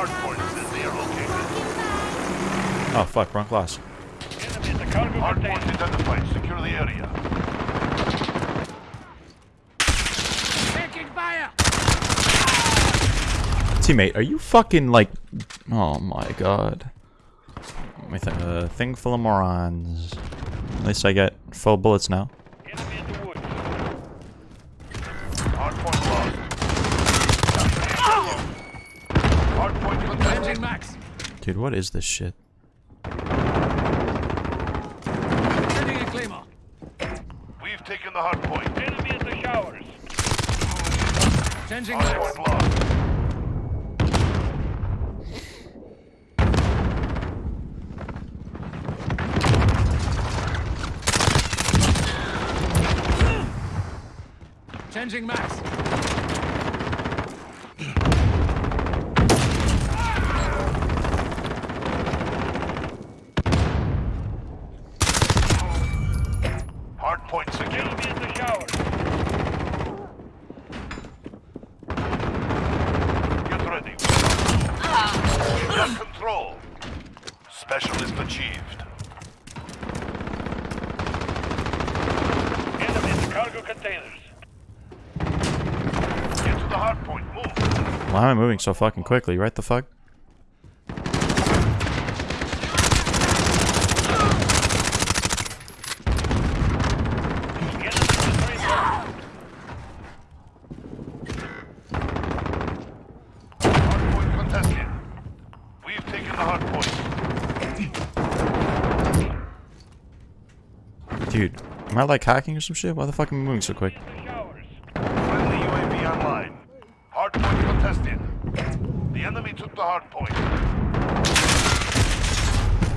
hard points as they are located. Oh fuck, wrong class. Enemy at the cargo Hard container. identified. Secure the area. Taking fire! Teammate, are you fucking like... Oh my god. With. A uh, thing full of morons. At least I get full bullets now. Enemy in the woods. Hard point lost. Hard point contested. Changing max. Dude, what is this shit? Sending a claymore. We've taken the hard point. Enemy at the showers. Changing Hard point lost. Changing max. Hard point secure. Enemy at the showers. Get ready. We've got control. Specialist achieved. Enemy at the cargo containers. Get to the hard point. Move. Why am I moving so fucking quickly? Right the fuck? Enemy at the train car. Hard point contested. We've taken the hard point. Dude, am I like hacking or some shit? Why the fuck am I moving so quick? Friendly UAV online. Hard contested. The enemy took the hard.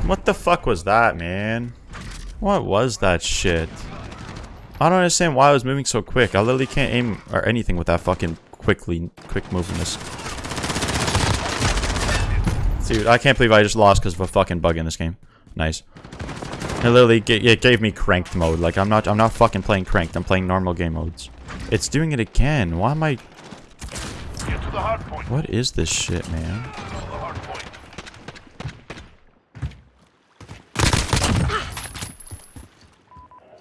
What the fuck was that, man? What was that shit? I don't understand why I was moving so quick. I literally can't aim or anything with that fucking quickly, quick movingness. Dude, I can't believe I just lost because of a fucking bug in this game. Nice. It literally it gave me cranked mode. Like I'm not, I'm not fucking playing cranked. I'm playing normal game modes. It's doing it again. Why am I? What is this shit, man?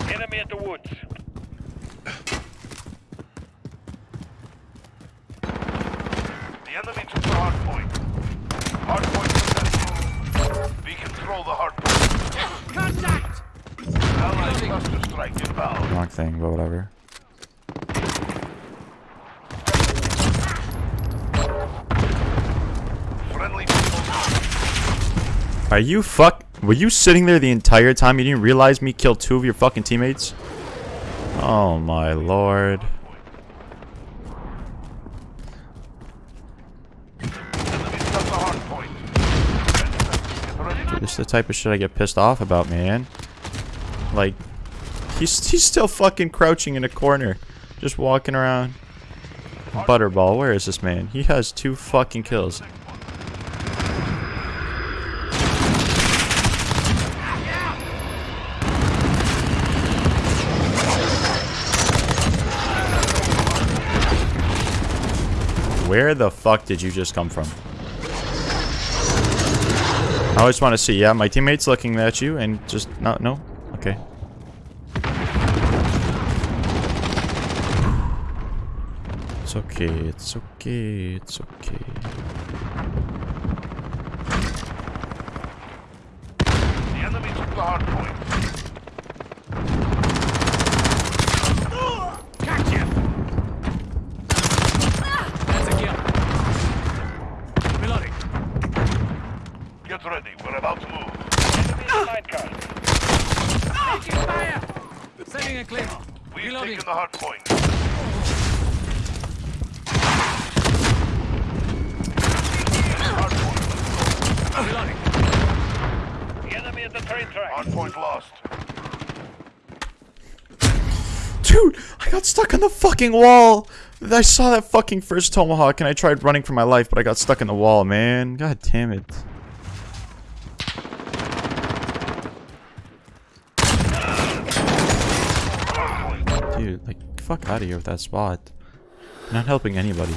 Enemy at the woods. The enemy took the hard point. Hard point contested. We control the hard point. Contact! Allied cluster strike inbound. Wrong thing, but whatever. Are you fuck? Were you sitting there the entire time? You didn't realize me killed two of your fucking teammates? Oh my lord. Enemy's got the hard point. Get ready. This is the type of shit I get pissed off about, man. Like, he's he's still fucking crouching in a corner, just walking around. Butterball, where is this man? He has two fucking kills. Where the fuck did you just come from? I always want to see. Yeah, my teammate's looking at you and just no, no. Okay. It's okay. It's okay. It's okay. The enemy took the hard point. Gotcha! That's a kill. Reloading. Get ready. We're about to move. Enemy in line car. Taking fire! Sending a claymore. We've Reloading. taken the hard point. Hard point. Point lost. Dude, I got stuck on the fucking wall. I saw that fucking first tomahawk and I tried running for my life, but I got stuck in the wall, man. God damn it. Dude, like, fuck out of here with that spot. Not helping anybody.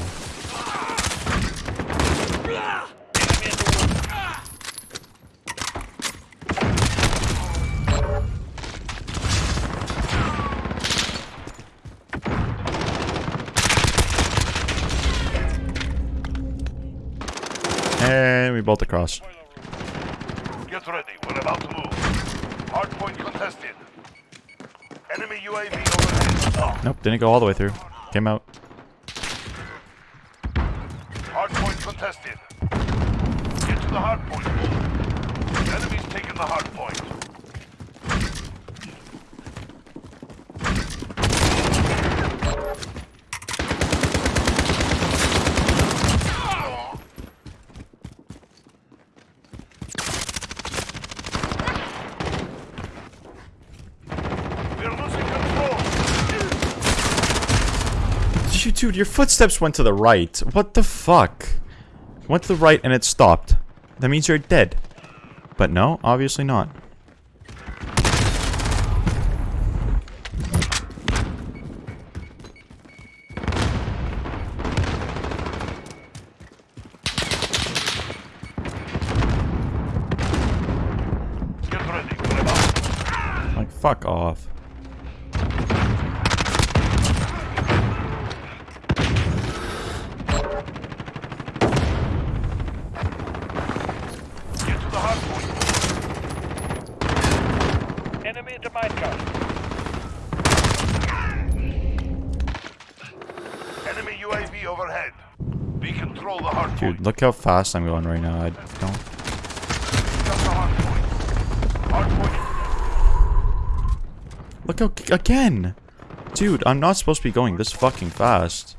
Enemy bolt across. Get ready. We're about to move. Hardpoint contested. Enemy UAV overhead. Nope, didn't go all the way through. Came out. Hardpoint contested. Get to the hardpoint. Enemy's taking the hardpoint. We're losing control. You, dude, your footsteps went to the right. What the fuck? Went to the right and it stopped. That means you're dead. But no, obviously not. Like, fuck off. Get to the hardpoint. Enemy at the car. Enemy UAV overhead. We control the hardpoint. Dude, look how fast I'm going right now. I don't... Got the hardpoint. Hardpoint. Look how... Again! Dude, I'm not supposed to be going this fucking fast.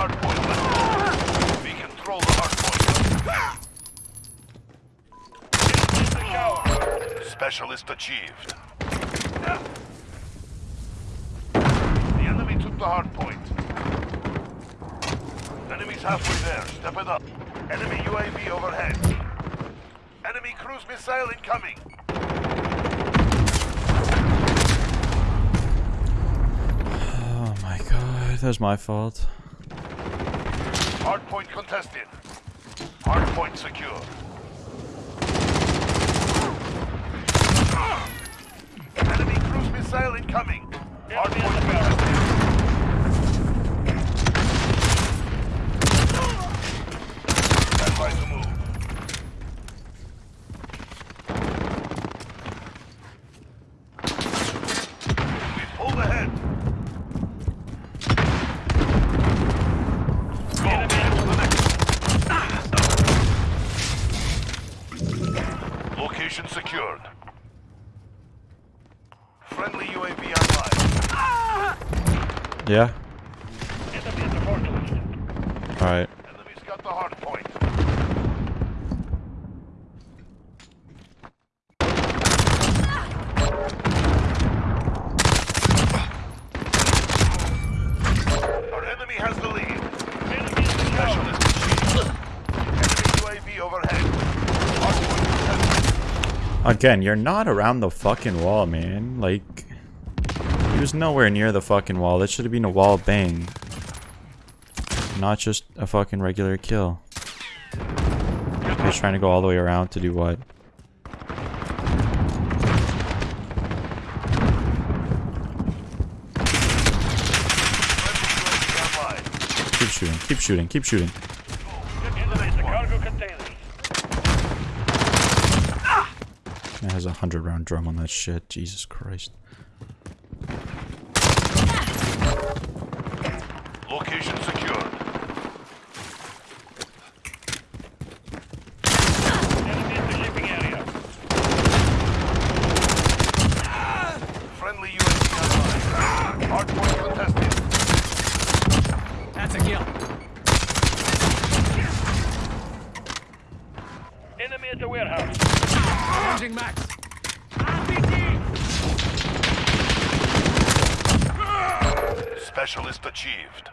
Hardpoint. We control the hardpoint. Specialist achieved. The enemy took the hard point. Enemy's halfway there. Step it up. Enemy UAV overhead. Enemy cruise missile incoming. Oh my god, that was my fault. Hard point contested. Hard point secure. Enemy cruise missile incoming. Hard point contested. Got the hard point. Our enemy has the lead. Specialist achieved. Enemy UAV overhead. Again, you're not around the fucking wall, man. Like, he was nowhere near the fucking wall. That should have been a wall bang. Not just a fucking regular kill. He's trying to go all the way around to do what? Keep shooting, keep shooting, keep shooting. It has a hundred round drum on that shit. Jesus Christ. Location secured. Enemy at the shipping area. Friendly UAV online. Hardpoint contested. That's a kill. Enemy at the warehouse. Changing max. Specialist achieved.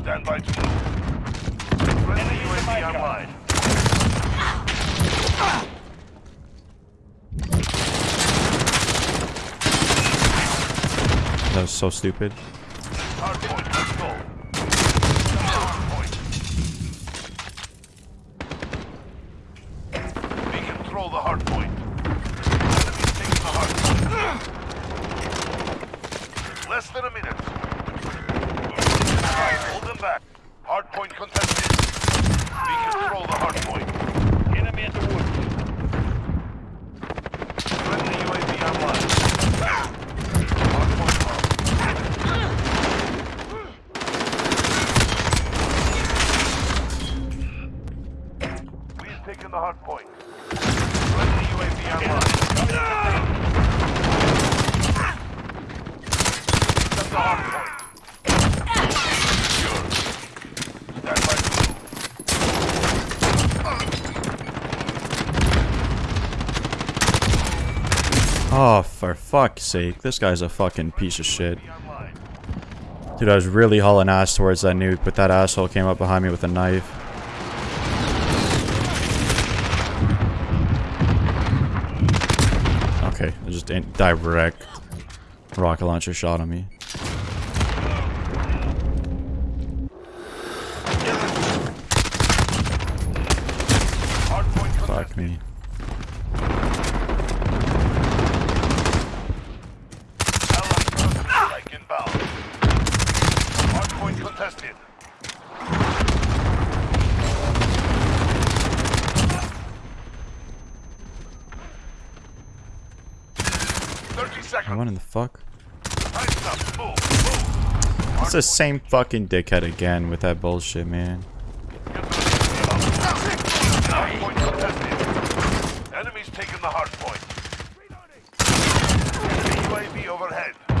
Stand by to move. Friendly UAV online. That was so stupid. Hardpoint, let's go. Hardpoint. We control the hardpoint. Enemies taking the hardpoint. Less than a minute. Hold them back. Hardpoint contested. We control the hardpoint. Enemy at the woods. Friendly UAV online. Hardpoint lost. We've taken the hardpoint. Friendly UAV online. That's the hardpoint. Secure. Stand by to move. Oh, for fuck's sake. This guy's a fucking piece of shit. Dude, I was really hauling ass towards that nuke, but that asshole came up behind me with a knife. Okay, I just direct rocket launcher shot on me. Fuck me. What in the fuck? Time's up. Move. Move. It's the same fucking dickhead again with that bullshit, man. Enemies taking the hardpoint. UAV overhead. We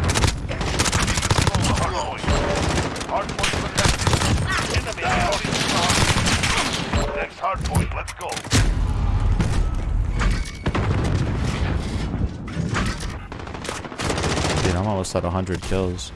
control the hardpoint. Hardpoint contested. Enemy holding the hardpoint. Next hardpoint. Let's go. Dude, I'm almost at 100 kills.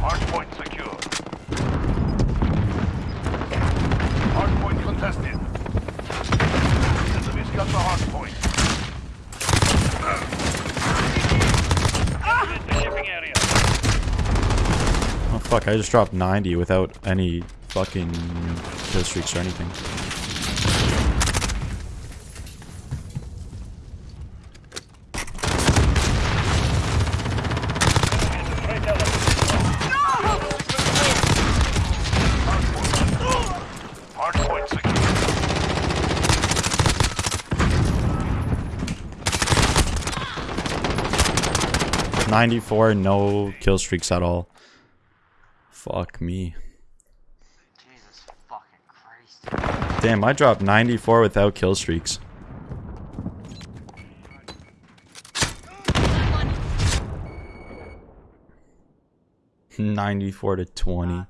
Hardpoint secure. Hardpoint contested. Enemy's got the hardpoint. Enemy at the shipping area. Oh fuck, I just dropped 90 without any fucking kill streaks or anything. 94, no kill streaks at all. Fuck me. Jesus fucking Christ. Damn, I dropped 94 without kill streaks. Ninety-four to twenty.